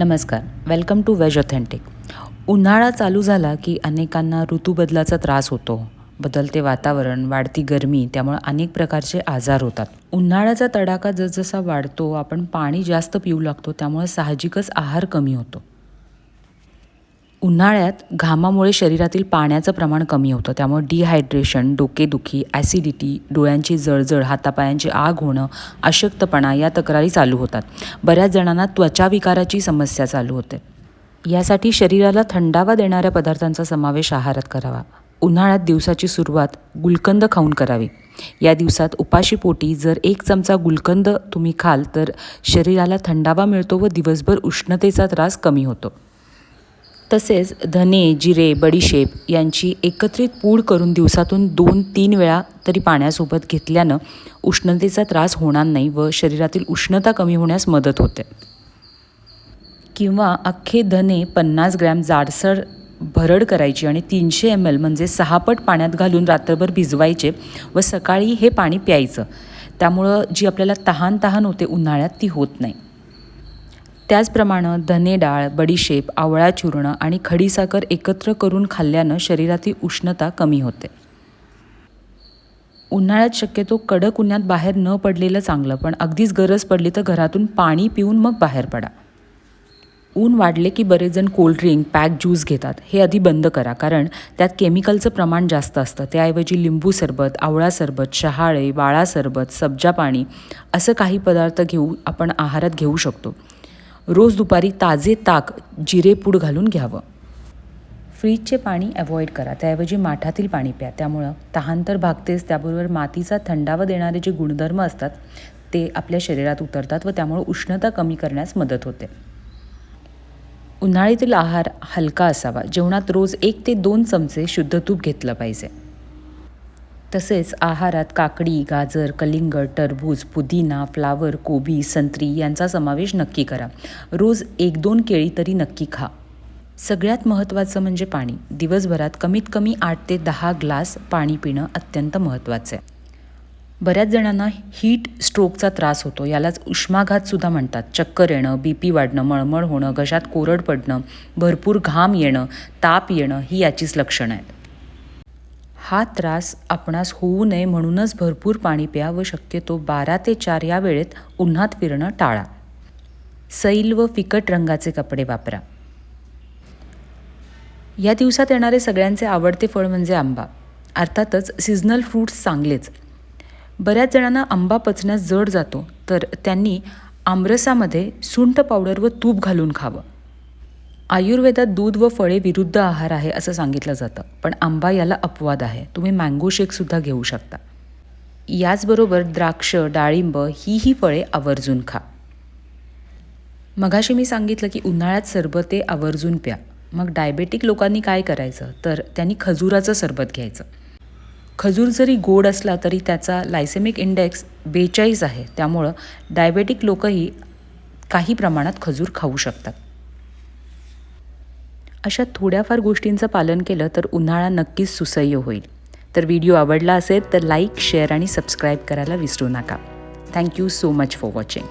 नमस्कार. Welcome two ways authentic उन्हाळा चालू झाला की अनेकांना ऋतूबदलाचा त्रास होतो. बदलते वातावरण वाढती गरमी त्यामुळे अनेक प्रकारचे आजार होतात. उन्हाळ्याचा तडाखा जसजसा वाढतो आपण पाणी जास्त पिऊ लागतो त्यामुळे साहजिकच आहार कमी होतो. उन्हाळ्यात घामामुळे शरीरातील पाण्याचं प्रमाण कमी होतं. त्यामुळे डिहायड्रेशन डोकेदुखी ॲसिडिटी डोळ्यांची जळजळ हातापायांची आग होणं अशक्तपणा या तक्रारी चालू होतात. बऱ्याच जणांना त्वचाविकाराची समस्या चालू होते. यासाठी शरीराला थंडावा देणाऱ्या पदार्थांचा समावेश आहारात करावा. उन्हाळ्यात दिवसाची सुरुवात गुलकंद खाऊन करावी. या दिवसात उपाशीपोटी जर एक चमचा गुलकंद तुम्ही खाल तर शरीराला थंडावा मिळतो व दिवसभर उष्णतेचा त्रास कमी होतो. तसेच धने जिरे बडीशेप यांची एकत्रित पूड करून दिवसातून दोन तीन वेळा तरी पाण्यासोबत घेतल्यानं उष्णतेचा त्रास होणार नाही व शरीरातील उष्णता कमी होण्यास मदत होते. किंवा अख्खे धने पन्नास ग्रॅम जाडसर भरड करायची आणि तीनशे एम एल म्हणजे सहा पट पाण्यात घालून रात्रभर भिजवायचे व सकाळी हे पाणी प्यायचं. त्यामुळं जी आपल्याला तहान तहान होते उन्हाळ्यात ती होत नाही. त्याचप्रमाणे धने डाळ बडीशेप आवळा चूर्ण आणि खडीसाखर एकत्र करून खाल्ल्यानं शरीरातील उष्णता कमी होते. उन्हाळ्यात शक्यतो कडक उन्हात बाहेर न पडलेलं चांगलं पण अगदीच गरज पडली तर घरातून पाणी पिऊन मग बाहेर पडा. ऊन वाढले की बरेच जण कोल्ड्रिंक पॅक ज्यूस घेतात. हे आधी बंद करा कारण त्यात केमिकलचं प्रमाण जास्त असतं. त्याऐवजी लिंबू सरबत आवळा सरबत शहाळे वाळा सरबत सब्जा पाणी असं काही पदार्थ घेऊ आपण आहारात घेऊ शकतो. रोज दुपारी ताजे ताक जिरेपूड घालून घ्यावं. फ्रीजचे पाणी अवॉइड करा. त्याऐवजी माठातील पाणी प्या. त्यामुळं तहान तर भागतेच. त्याबरोबर मातीचा थंडावा देणारे जे गुणधर्म असतात ते आपल्या शरीरात उतरतात व त्यामुळे उष्णता कमी करण्यास मदत होते. उन्हाळ्यातील आहार हलका असावा. जेवणात रोज एक ते दोन चमचे शुद्ध तूप घेतलं पाहिजे. तसेच आहारात काकडी गाजर कलिंगड टरबूज पुदिना फ्लावर कोबी संत्री यांचा समावेश नक्की करा. रोज एक दोन केळी तरी नक्की खा. सगळ्यात महत्त्वाचं म्हणजे पाणी. दिवसभरात कमीत कमी आठ ते दहा ग्लास पाणी पिणं अत्यंत महत्त्वाचं आहे. बऱ्याच जणांना हीट स्ट्रोकचा त्रास होतो. यालाच उष्माघातसुद्धा म्हणतात. चक्कर येणं बी पी वाढणं मळमळ होणं घशात कोरड पडणं भरपूर घाम येणं ताप येणं ही याचीच लक्षणं आहेत. हा त्रास आपणास होऊ नये म्हणूनच भरपूर पाणी प्या व शक्यतो बारा ते चार या वेळेत उन्हात फिरणं टाळा. सैल व फिकट रंगाचे कपडे वापरा. या दिवसात येणारे सगळ्यांचे आवडते फळ म्हणजे आंबा. अर्थातच सिजनल फ्रूट्स चांगलेच. बऱ्याच जणांना आंबा पचण्यास जड जातो तर त्यांनी आमरसामध्ये सुंठ पावडर व तूप घालून खावं. आयुर्वेदात दूध व फळे विरुद्ध आहार आहे असं सांगितलं जातं पण आंबा याला अपवाद आहे. तुम्ही मँगो शेकसुद्धा घेऊ शकता. याचबरोबर द्राक्ष डाळिंब ही ही फळे आवर्जून खा. मगाशी मी सांगितलं की उन्हाळ्यात सरबते आवर्जून प्या. मग डायबेटिक लोकांनी काय करायचं? तर त्यांनी खजुराचं सरबत घ्यायचं. खजूर जरी गोड असला तरी त्याचा लायसेमिक इंडेक्स बेचाळीस आहे. त्यामुळं डायबेटिक लोकही काही प्रमाणात खजूर खाऊ शकतात. अशा थोड्याफार गोष्टींचं पालन केलं तर उन्हाळा नक्कीच सुसह्य होईल. तर व्हिडिओ आवडला असेल तर लाईक शेअर आणि सबस्क्राईब करायला विसरू नका. Thank you so much for watching.